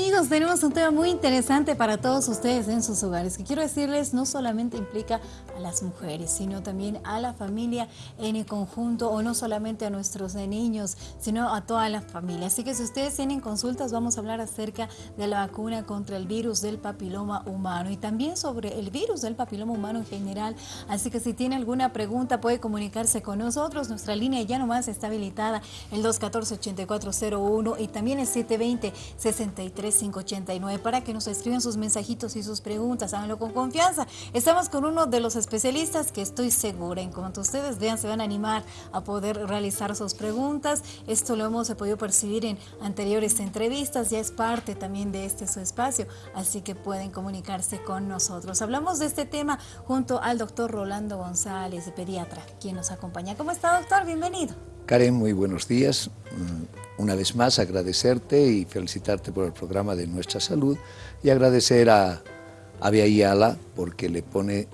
amigos, tenemos un tema muy interesante para todos ustedes en sus hogares, que quiero decirles no solamente implica las mujeres, sino también a la familia en el conjunto, o no solamente a nuestros niños, sino a toda la familia. Así que si ustedes tienen consultas, vamos a hablar acerca de la vacuna contra el virus del papiloma humano y también sobre el virus del papiloma humano en general. Así que si tiene alguna pregunta, puede comunicarse con nosotros. Nuestra línea ya nomás está habilitada, el 214-8401 y también el 720 63589 para que nos escriban sus mensajitos y sus preguntas, háganlo con confianza. Estamos con uno de los especialistas que estoy segura, en cuanto ustedes vean, se van a animar a poder realizar sus preguntas. Esto lo hemos podido percibir en anteriores entrevistas, ya es parte también de este su espacio, así que pueden comunicarse con nosotros. Hablamos de este tema junto al doctor Rolando González, pediatra, quien nos acompaña. ¿Cómo está, doctor? Bienvenido. Karen, muy buenos días. Mm, una vez más agradecerte y felicitarte por el programa de Nuestra Salud y agradecer a Yala porque le pone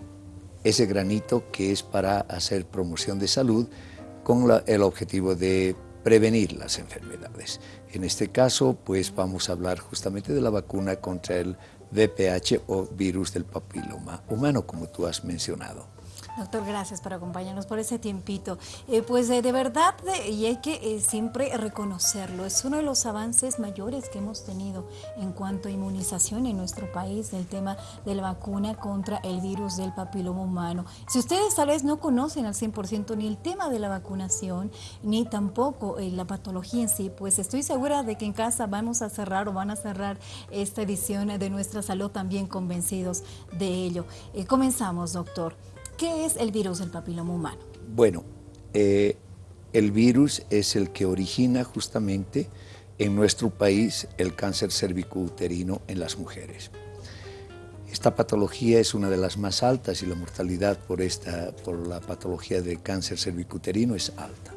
ese granito que es para hacer promoción de salud con el objetivo de prevenir las enfermedades. En este caso, pues vamos a hablar justamente de la vacuna contra el VPH o virus del papiloma humano, como tú has mencionado. Doctor, gracias por acompañarnos por ese tiempito. Eh, pues eh, de verdad, y hay que eh, siempre reconocerlo, es uno de los avances mayores que hemos tenido en cuanto a inmunización en nuestro país, del tema de la vacuna contra el virus del papiloma humano. Si ustedes tal vez no conocen al 100% ni el tema de la vacunación, ni tampoco la patología en sí, pues estoy segura de que en casa vamos a cerrar o van a cerrar esta edición de Nuestra Salud también convencidos de ello. comenzamos, doctor. ¿Qué es el virus del papiloma humano? Bueno, eh, el virus es el que origina justamente en nuestro país el cáncer cervicouterino en las mujeres. Esta patología es una de las más altas y la mortalidad por, esta, por la patología de cáncer cervicouterino es alta.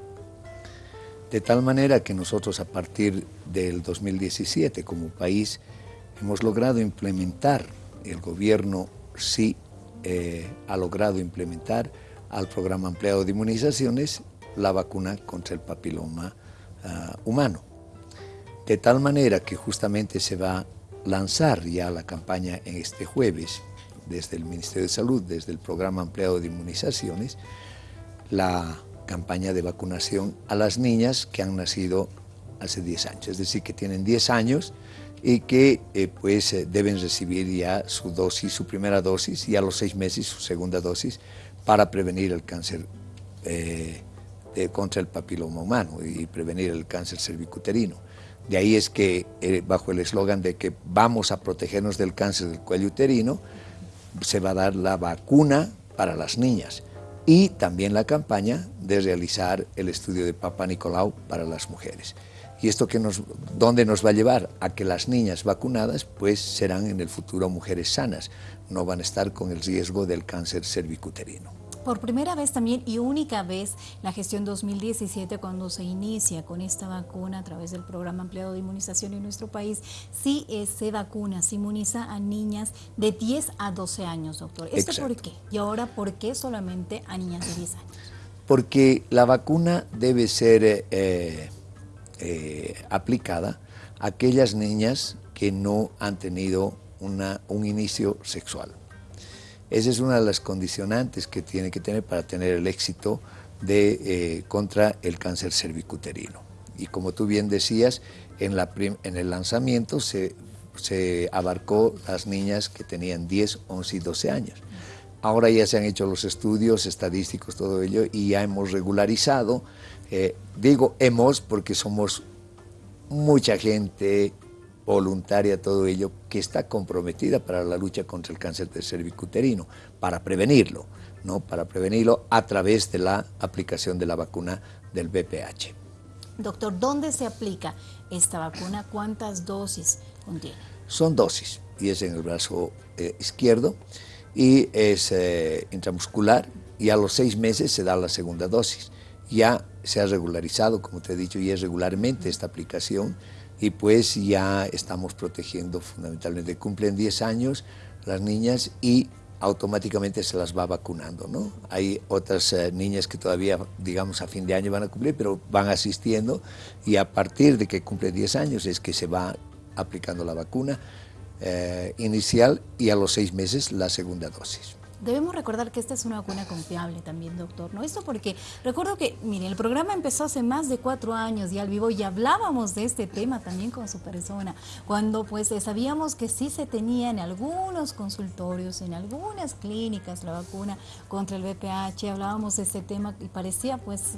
De tal manera que nosotros a partir del 2017 como país hemos logrado implementar, el gobierno sí eh, ha logrado implementar al programa ampliado de inmunizaciones la vacuna contra el papiloma ah, humano. De tal manera que justamente se va a lanzar ya la campaña en este jueves desde el Ministerio de Salud, desde el programa ampliado de inmunizaciones, la campaña de vacunación a las niñas que han nacido hace 10 años, es decir, que tienen 10 años y que eh, pues eh, deben recibir ya su dosis, su primera dosis y a los seis meses su segunda dosis para prevenir el cáncer eh, contra el papiloma humano y prevenir el cáncer cervicuterino. De ahí es que bajo el eslogan de que vamos a protegernos del cáncer del cuello uterino, se va a dar la vacuna para las niñas y también la campaña de realizar el estudio de Papa Nicolau para las mujeres. ¿Y esto que nos, dónde nos va a llevar? A que las niñas vacunadas pues serán en el futuro mujeres sanas, no van a estar con el riesgo del cáncer cervicuterino. Por primera vez también y única vez la gestión 2017 cuando se inicia con esta vacuna a través del programa ampliado de inmunización en nuestro país, sí eh, se vacuna, se inmuniza a niñas de 10 a 12 años, doctor. ¿Esto por qué? Y ahora, ¿por qué solamente a niñas de 10 años? Porque la vacuna debe ser... Eh, eh, aplicada a aquellas niñas que no han tenido un inicio sexual. Esa es una de las condicionantes que tiene que tener para tener el éxito de, eh, contra el cáncer cervicuterino. Y como tú bien decías, en, el lanzamiento se abarcó las niñas que tenían 10, 11 y 12 años. Ahora ya se han hecho los estudios estadísticos, todo ello, y ya hemos regularizado eh, digo hemos porque somos mucha gente voluntaria, todo ello, que está comprometida para la lucha contra el cáncer de cervicuterino, para prevenirlo, ¿no? para prevenirlo a través de la aplicación de la vacuna del BPH. Doctor, ¿dónde se aplica esta vacuna? ¿Cuántas dosis contiene? Son dosis, y es en el brazo eh, izquierdo, y es eh, intramuscular, y a los seis meses se da la segunda dosis. Ya se ha regularizado, como te he dicho, y es regularmente esta aplicación y pues ya estamos protegiendo fundamentalmente. Cumplen 10 años las niñas y automáticamente se las va vacunando, ¿no? Hay otras eh, niñas que todavía, digamos, a fin de año van a cumplir, pero van asistiendo y a partir de que cumple 10 años es que se va aplicando la vacuna eh, inicial y a los seis meses la segunda dosis. Debemos recordar que esta es una vacuna confiable también, doctor, ¿no? Esto porque recuerdo que, miren, el programa empezó hace más de cuatro años y al vivo y hablábamos de este tema también con su persona, cuando pues sabíamos que sí se tenía en algunos consultorios, en algunas clínicas la vacuna contra el VPH, hablábamos de este tema y parecía pues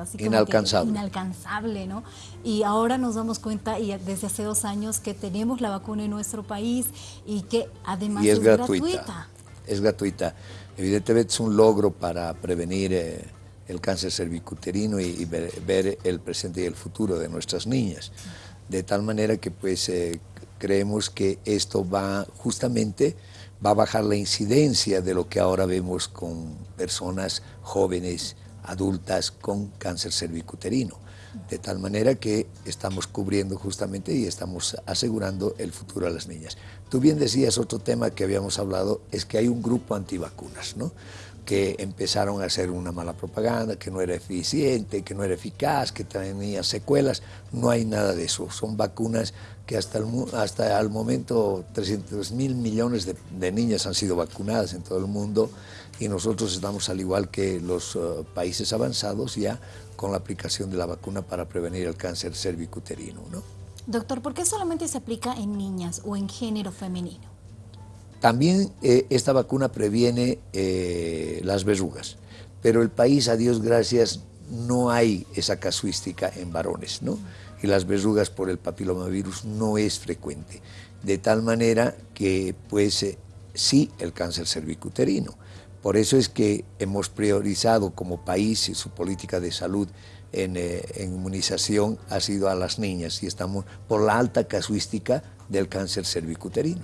así como inalcanzable. inalcanzable, ¿no? Y ahora nos damos cuenta y desde hace dos años que tenemos la vacuna en nuestro país y que además es, gratuita es gratuita. Evidentemente es un logro para prevenir eh, el cáncer cervicuterino y, ver, el presente y el futuro de nuestras niñas. De tal manera que pues eh, creemos que esto va justamente va a bajar la incidencia de lo que ahora vemos con personas jóvenes, adultas con cáncer cervicuterino de tal manera que estamos cubriendo justamente y estamos asegurando el futuro a las niñas. Tú bien decías, otro tema que habíamos hablado es que hay un grupo antivacunas, ¿no? que empezaron a hacer una mala propaganda, que no era eficiente, que no era eficaz, que tenía secuelas. No hay nada de eso. Son vacunas que hasta el, hasta el momento 300 mil millones de, niñas han sido vacunadas en todo el mundo y nosotros estamos al igual que los uh, países avanzados ya con la aplicación de la vacuna para prevenir el cáncer cervicuterino. ¿no? Doctor, ¿por qué solamente se aplica en niñas o en género femenino? También eh, esta vacuna previene eh, las verrugas, pero el país, a Dios gracias, no hay esa casuística en varones, ¿no? Y las verrugas por el papilomavirus no es frecuente, de tal manera que, pues, eh, sí el cáncer cervicuterino, por eso es que hemos priorizado como país su política de salud eh, en, inmunización ha sido a las niñas y estamos por la alta casuística del cáncer cervicuterino.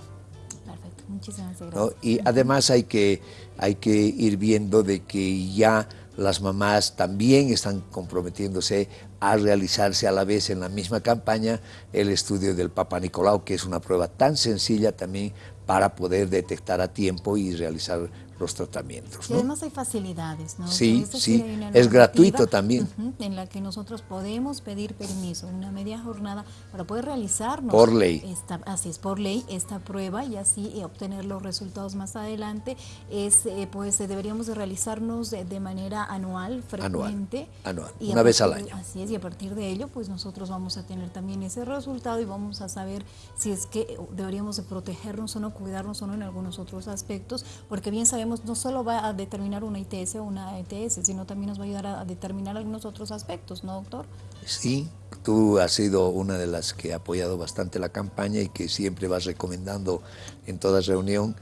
Perfecto, muchísimas gracias. Y además hay que, hay que ir viendo de que ya las mamás también están comprometiéndose a realizarse a la vez en la misma campaña el estudio del Papa Nicolau, que es una prueba tan sencilla también para poder detectar a tiempo y realizar los tratamientos. Y además hay facilidades, ¿no? Sí, sí, es gratuito también. en la que nosotros podemos pedir permiso, una media jornada, para poder realizarnos. Por ley. Esta, así es, por ley, esta prueba y así eh, obtener los resultados más adelante. Es, eh, pues deberíamos de realizarnos de, manera anual, frecuente. Anual, una vez al año. Así es, y a partir de ello, pues nosotros vamos a tener también ese resultado y vamos a saber si es que deberíamos de protegernos o no, cuidarnos o no en algunos otros aspectos, porque bien sabemos no solo va a determinar una ITS o una ETS, sino también nos va a ayudar a, determinar algunos otros aspectos, ¿no, doctor? Sí, tú has sido una de las que ha apoyado bastante la campaña y que siempre vas recomendando en toda reunión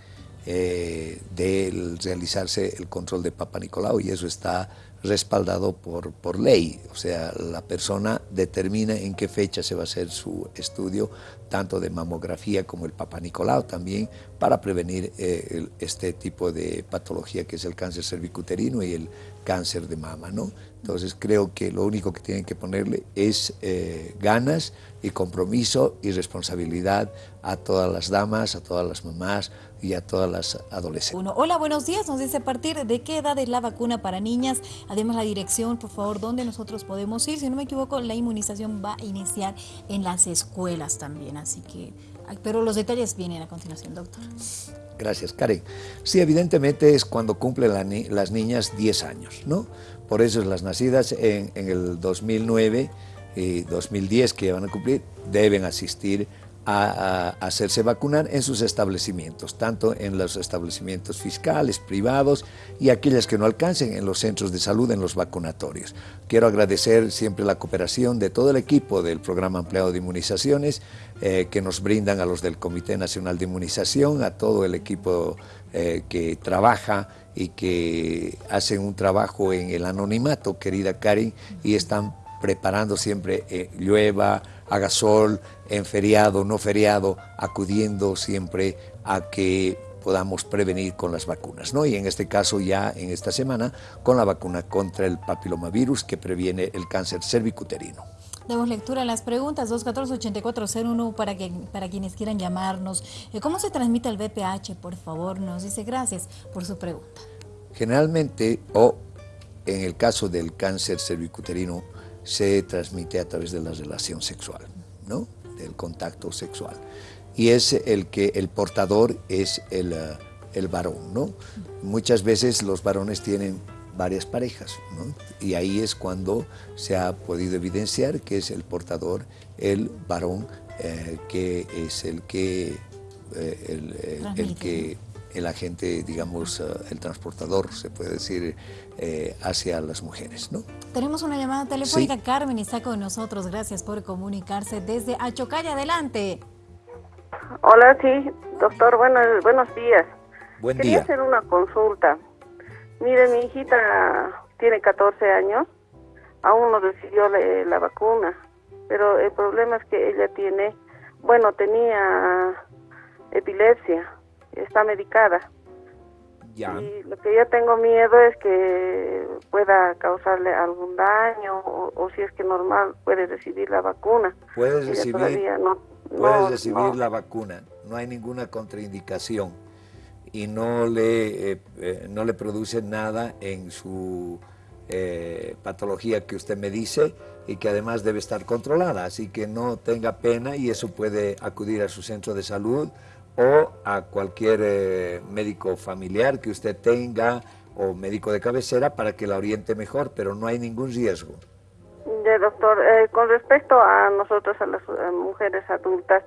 eh, de realizarse el control de Papa Nicolau y eso está respaldado por, por ley, o sea, la persona determina en qué fecha se va a hacer su estudio, tanto de mamografía como el Papa Nicolau también, para prevenir eh, este tipo de patología que es el cáncer cervicuterino y el cáncer de mama, ¿no? Entonces creo que lo único que tienen que ponerle es eh, ganas y compromiso y responsabilidad a todas las damas, a todas las mamás y a todas las adolescentes. hola, buenos días. Nos dice a partir de qué edad es la vacuna para niñas. Además, la dirección, por favor, dónde nosotros podemos ir. Si no me equivoco, la inmunización va a iniciar en las escuelas también. Así que, pero los detalles vienen a continuación, doctor. Gracias, Karen. Sí, evidentemente es cuando cumplen las niñas 10 años, ¿no? Por eso las nacidas en, en el 2009 y 2010 que van a cumplir deben asistir a, hacerse vacunar en sus establecimientos, tanto en los establecimientos fiscales, privados y aquellas que no alcancen en los centros de salud, en los vacunatorios. Quiero agradecer siempre la cooperación de todo el equipo del Programa Ampliado de Inmunizaciones eh, que nos brindan a los del Comité Nacional de Inmunización, a todo el equipo eh, que trabaja y que hacen un trabajo en el anonimato, querida Karen, y están preparando siempre eh, llueva, haga sol, en feriado, no feriado, acudiendo siempre a que podamos prevenir con las vacunas, ¿no? Y en este caso ya en esta semana con la vacuna contra el papilomavirus que previene el cáncer cervicuterino. Damos lectura a las preguntas 214-8401 para, que, para quienes quieran llamarnos. Eh, ¿Cómo se transmite el VPH? Por favor, nos dice gracias por su pregunta. Generalmente, o en el caso del cáncer cervicuterino, se transmite a través de la relación sexual, ¿no? del contacto sexual. Y es el que el portador es el, el varón, ¿no? Muchas veces los varones tienen varias parejas, ¿no? Y ahí es cuando se ha podido evidenciar que es el portador, el varón, que es el que, el, el que el agente, digamos, el transportador, se puede decir, eh, hacia las mujeres. ¿no? Tenemos una llamada telefónica, Carmen está con nosotros, gracias por comunicarse desde Achocaya, adelante. Hola, sí, doctor, buenos, buenos días. Buen Quería hacer una consulta. Mire, mi hijita tiene 14 años, aún no recibió la, la vacuna, pero el problema es que ella tiene, bueno, tenía epilepsia, está medicada. Y lo que yo tengo miedo es que pueda causarle algún daño o, si es que normal puede recibir la vacuna. Puedes recibir, no, puedes recibir la vacuna, no hay ninguna contraindicación. Y no le, eh, eh, no le produce nada en su eh, patología que usted me dice y que además debe estar controlada, así que no tenga pena y eso puede acudir a su centro de salud o a cualquier eh, médico familiar que usted tenga o médico de cabecera para que la oriente mejor, pero no hay ningún riesgo. De doctor, eh, con respecto a nosotros, a las mujeres adultas,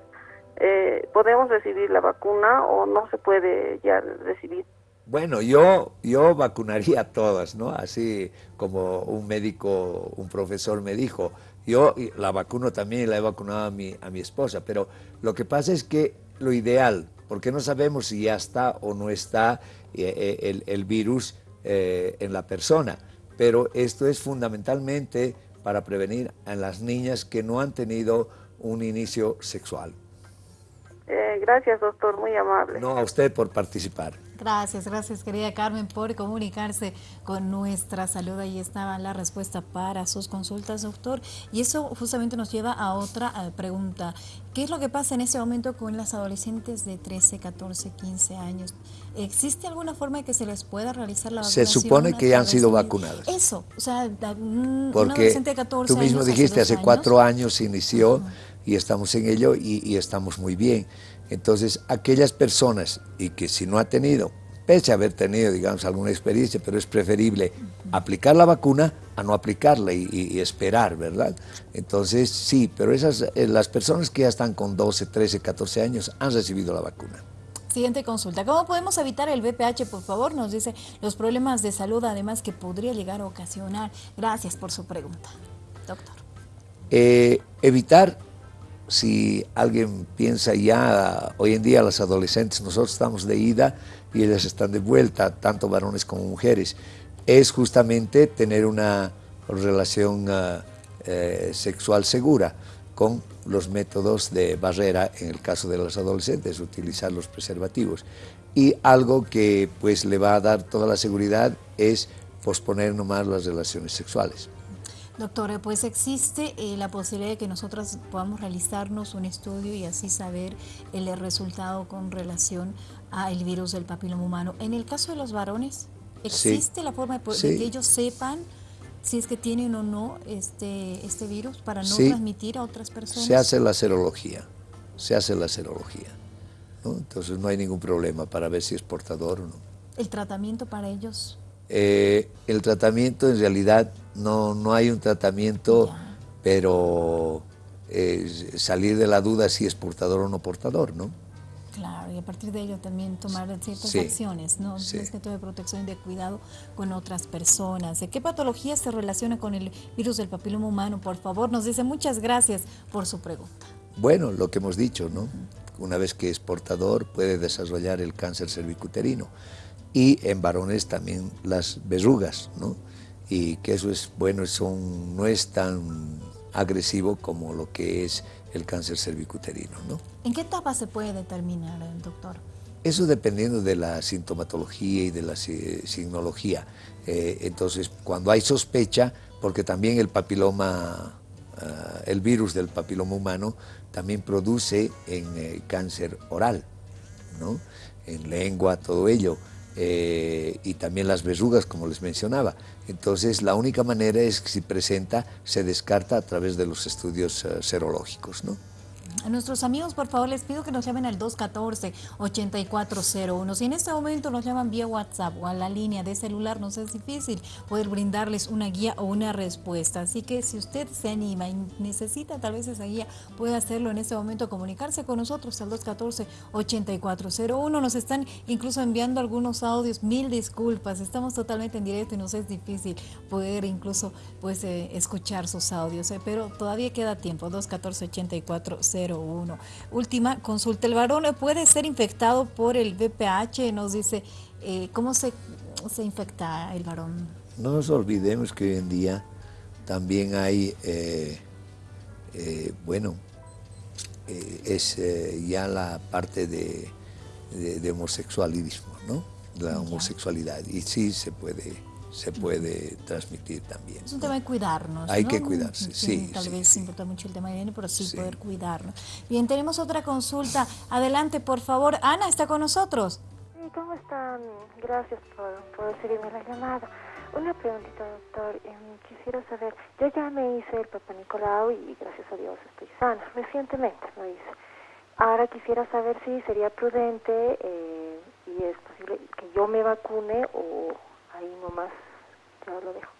eh, ¿podemos recibir la vacuna o no se puede ya recibir? Bueno, yo, yo vacunaría a todas, ¿no? Así como un médico, un profesor me dijo. Yo la vacuno también y la he vacunado a mi, a mi esposa, pero lo que pasa es que lo ideal, porque no sabemos si ya está o no está eh, eh, el, virus eh, en la persona. Pero esto es fundamentalmente para prevenir a las niñas que no han tenido un inicio sexual. gracias, doctor, muy amable. No, a usted por participar. Gracias, gracias querida Carmen por comunicarse con nuestra salud. Ahí estaba la respuesta para sus consultas, doctor. Y eso justamente nos lleva a otra eh, pregunta. ¿Qué es lo que pasa en este momento con las adolescentes de 13, 14, 15 años? ¿Existe alguna forma de que se les pueda realizar la vacunación? Se supone que ya han sido vacunadas. Eso, o sea, un, Porque adolescente de 14 tú mismo dijiste, hace, cuatro años se inició y estamos en ello y, y estamos muy bien. Entonces, aquellas personas, y que si no ha tenido, pese a haber tenido, digamos, alguna experiencia, pero es preferible aplicar la vacuna a no aplicarla y, esperar, ¿verdad? Entonces, sí, pero esas, eh, las personas que ya están con 12, 13, 14 años han recibido la vacuna. Siguiente consulta. ¿Cómo podemos evitar el VPH, por favor? Nos dice los problemas de salud, además, que podría llegar a ocasionar. Gracias por su pregunta, doctor. Eh, evitar si alguien piensa ya, hoy en día las adolescentes, nosotros estamos de ida y ellas están de vuelta, tanto varones como mujeres, es justamente tener una relación ah, eh, sexual segura con los métodos de barrera, en el caso de los adolescentes, utilizar los preservativos. Y algo que pues le va a dar toda la seguridad es posponer nomás las relaciones sexuales. Doctora, pues existe eh, la posibilidad de que nosotros podamos realizarnos un estudio y así saber el resultado con relación al virus del papiloma humano. En el caso de los varones, ¿existe la forma de, que ellos sepan si es que tienen o no este, este virus para no transmitir a otras personas? Se hace la serología, se hace la serología. Entonces no hay ningún problema para ver si es portador o no. ¿El tratamiento para ellos? Eh, el tratamiento en realidad no, no hay un tratamiento, pero eh, salir de la duda si es portador o no portador, ¿no? Claro, y a partir de ello también tomar ciertas acciones, ¿no? Sí. Es que de protección y de cuidado con otras personas. ¿De qué patología se relaciona con el virus del papiloma humano? Por favor, nos dice muchas gracias por su pregunta. Bueno, lo que hemos dicho, ¿no? Una vez que es portador puede desarrollar el cáncer cervicuterino y en varones también las verrugas, ¿no? Y que eso es bueno, son, no es tan agresivo como lo que es el cáncer cervicuterino. ¿no? ¿En qué etapa se puede determinar, eh, doctor? Eso dependiendo de la sintomatología y de la signología. Eh, entonces, cuando hay sospecha, porque también el papiloma, ah, el virus del papiloma humano también produce en eh, cáncer oral, ¿no? en lengua, todo ello. Eh, y también las verrugas, como les mencionaba. Entonces, la única manera es que si presenta, se descarta a través de los estudios eh, serológicos. ¿no? A nuestros amigos, por favor, les pido que nos llamen al 214-8401. Si en este momento nos llaman vía WhatsApp o a la línea de celular, nos es difícil poder brindarles una guía o una respuesta. Así que si usted se anima y necesita tal vez esa guía, puede hacerlo en este momento, comunicarse con nosotros al 214-8401. Nos están incluso enviando algunos audios. Mil disculpas, estamos totalmente en directo y nos es difícil poder incluso pues eh, escuchar sus audios, eh, pero todavía queda tiempo. 214-8401. Última consulta. ¿El varón puede ser infectado por el VPH? Nos dice, eh, ¿cómo se, se infecta el varón? No nos olvidemos que hoy en día también hay, eh, eh, bueno, es ya la parte de, homosexualismo, ¿no? La homosexualidad. Y sí se puede se puede transmitir también. Es un tema de cuidarnos. Hay que cuidarse, sí. tal vez importa mucho el tema de higiene, pero sí, poder cuidarnos. Bien, tenemos otra consulta. Adelante, por favor. Ana, ¿está con nosotros? Sí, ¿cómo están? Gracias por, por recibirme la llamada. Una preguntita, doctor. Em, quisiera saber, yo ya me hice el Papa Nicolau y gracias a Dios estoy sana. Recientemente lo hice. Ahora quisiera saber si sería prudente eh, y es posible que yo me vacune o ahí nomás ya lo dejo.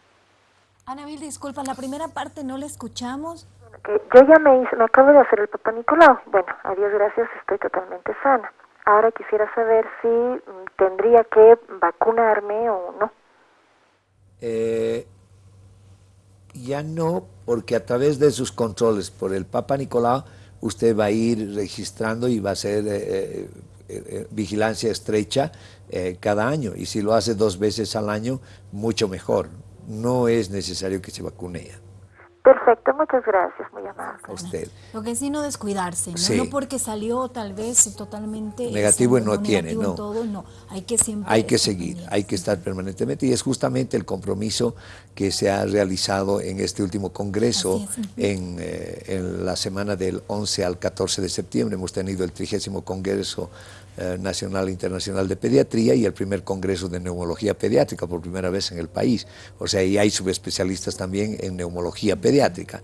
Ana Mil, disculpa, la primera parte no la escuchamos. yo ya me hice, me acabo de hacer el Papa Nicolau. Bueno, a Dios gracias, estoy totalmente sana. Ahora quisiera saber si mm, tendría que vacunarme o no. Eh, ya no, porque a través de sus controles por el Papa Nicolau, usted va a ir registrando y va a ser eh, eh, vigilancia estrecha eh, cada año y si lo hace dos veces al año, mucho mejor. No es necesario que se vacune ya. Perfecto, muchas gracias, muy amable. A usted. Lo que sí no descuidarse, ¿no? no porque salió tal vez totalmente negativo no tiene, no. Todo, no. Hay que siempre hay que seguir, hay que estar permanentemente y es justamente el compromiso que se ha realizado en este último congreso en, eh, en, la semana del 11 al 14 de septiembre. Hemos tenido el trigésimo congreso eh, Nacional e Internacional de Pediatría y el primer Congreso de Neumología Pediátrica por primera vez en el país. O sea, y hay subespecialistas también en neumología pediátrica.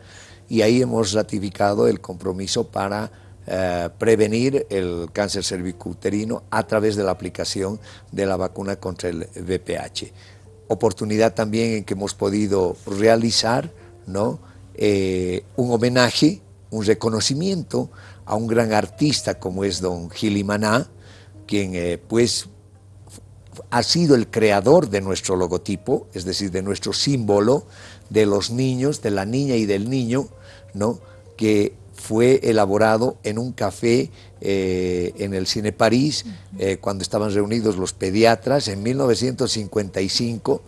Y ahí hemos ratificado el compromiso para eh, prevenir el cáncer cervicouterino a través de la aplicación de la vacuna contra el VPH. Oportunidad también en que hemos podido realizar ¿no? Eh, un homenaje, un reconocimiento a un gran artista como es don Gili Maná, quien eh, pues ha sido el creador de nuestro logotipo, es decir, de nuestro símbolo de los niños, de la niña y del niño, ¿no? que fue elaborado en un café eh, en el Cine París, eh, cuando estaban reunidos los pediatras en 1955,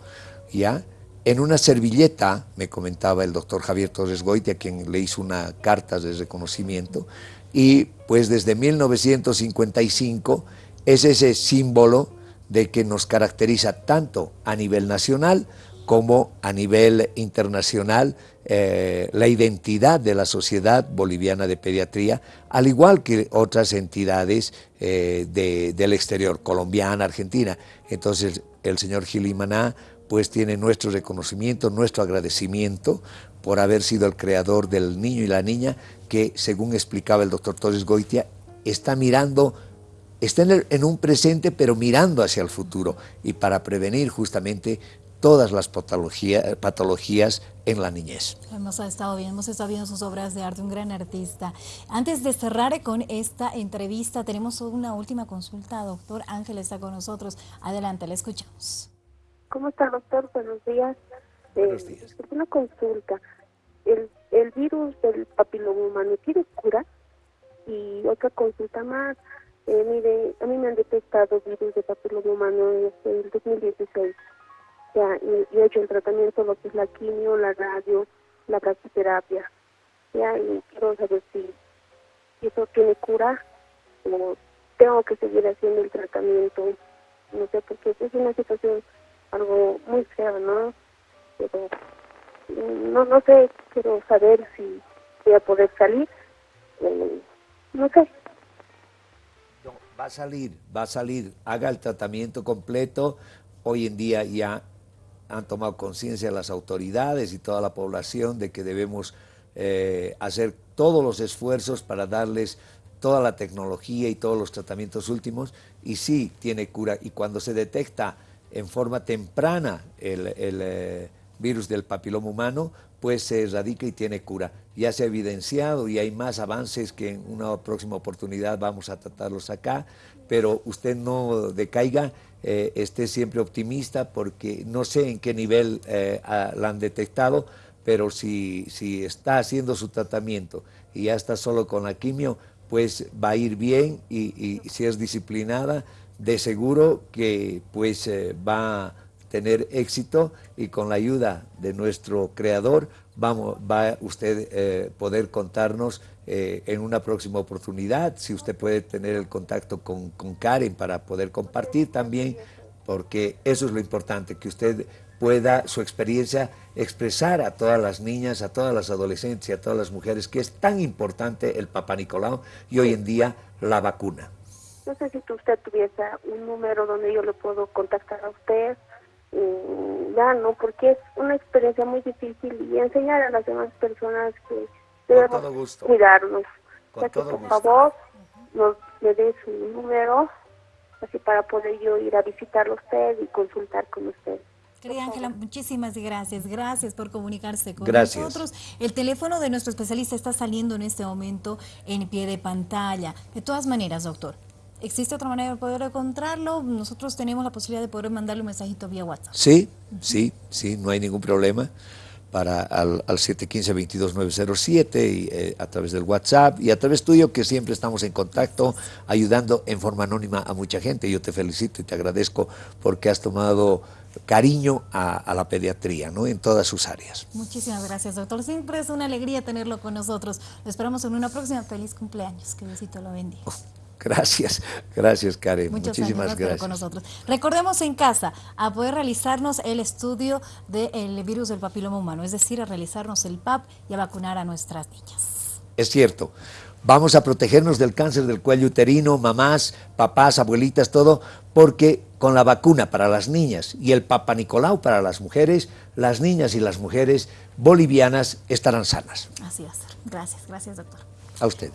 ¿ya? En una servilleta, me comentaba el doctor Javier Torres Goitia, quien le hizo una carta de reconocimiento, y pues desde 1955 es ese símbolo de que nos caracteriza tanto a nivel nacional como a nivel internacional eh, la identidad de la Sociedad Boliviana de Pediatría, al igual que otras entidades eh, del exterior, colombiana, argentina. Entonces el señor Gilimaná pues tiene nuestro reconocimiento, nuestro agradecimiento por haber sido el creador del niño y la niña que, según explicaba el doctor Torres Goitia, está mirando está en, un presente pero mirando hacia el futuro y para prevenir justamente todas las patologías en la niñez. Hemos estado viendo, hemos estado viendo sus obras de arte, un gran artista. Antes de cerrar con esta entrevista, tenemos una última consulta. Doctor Ángel está con nosotros. Adelante, le escuchamos. ¿Cómo está, doctor? Buenos días. Buenos eh, días. una consulta. El, el virus del papiloma humano tiene cura y otra consulta más. Eh, mire, a mí me han detectado virus de papiloma humano desde el 2016. Ya, y, he hecho el tratamiento, lo que es la quimio, la radio, la brachyterapia. Ya, y quiero saber si, eso tiene cura o tengo que seguir haciendo el tratamiento. No sé, porque es una situación algo muy fea, ¿no? Pero no, no sé, quiero saber si voy a poder salir. Eh, no sé va a salir, va a salir, haga el tratamiento completo. Hoy en día ya han tomado conciencia las autoridades y toda la población de que debemos eh, hacer todos los esfuerzos para darles toda la tecnología y todos los tratamientos últimos y sí tiene cura. Y cuando se detecta en forma temprana el, eh, virus del papiloma humano, pues se erradica y tiene cura. Ya se ha evidenciado y hay más avances que en una próxima oportunidad vamos a tratarlos acá, pero usted no decaiga, eh, esté siempre optimista porque no sé en qué nivel eh, la han detectado, pero si, si está haciendo su tratamiento y ya está solo con la quimio, pues va a ir bien y, si es disciplinada, de seguro que pues eh, va a tener éxito y con la ayuda de nuestro creador vamos, va usted eh, poder contarnos eh, en una próxima oportunidad, si usted puede tener el contacto con, con Karen para poder compartir también, porque eso es lo importante, que usted pueda su experiencia expresar a todas las niñas, a todas las adolescentes y a todas las mujeres que es tan importante el Papa Nicolau y hoy en día la vacuna. No sé si usted tuviese un número donde yo le puedo contactar a usted, mm, no, porque es una experiencia muy difícil y enseñar a las demás personas que debemos cuidarnos. Con que por favor nos le dé su número, así para poder yo ir a visitarlo a usted y consultar con usted. Querida Ángela, muchísimas gracias. Gracias por comunicarse con nosotros. El teléfono de nuestro especialista está saliendo en este momento en pie de pantalla. De todas maneras, doctor, ¿existe otra manera de poder encontrarlo? Nosotros tenemos la posibilidad de poder mandarle un mensajito vía WhatsApp. Sí, sí, sí, no hay ningún problema para al, al 715-22907 y eh, a través del WhatsApp y a través tuyo que siempre estamos en contacto ayudando en forma anónima a mucha gente. Yo te felicito y te agradezco porque has tomado cariño a, la pediatría, ¿no? En todas sus áreas. Muchísimas gracias, doctor. Siempre es una alegría tenerlo con nosotros. Lo esperamos en una próxima. Feliz cumpleaños. Que Diosito lo bendiga. Oh, gracias, gracias Karen. Muchísimas gracias. Con nosotros. Recordemos en casa a poder realizarnos el estudio del virus del papiloma humano, es decir, a realizarnos el PAP y a vacunar a nuestras niñas. Es cierto. Vamos a protegernos del cáncer del cuello uterino, mamás, papás, abuelitas, todo, porque con la vacuna para las niñas y el Papa Nicolau para las mujeres, las niñas y las mujeres bolivianas estarán sanas. Así es. Gracias, gracias doctor. A ustedes.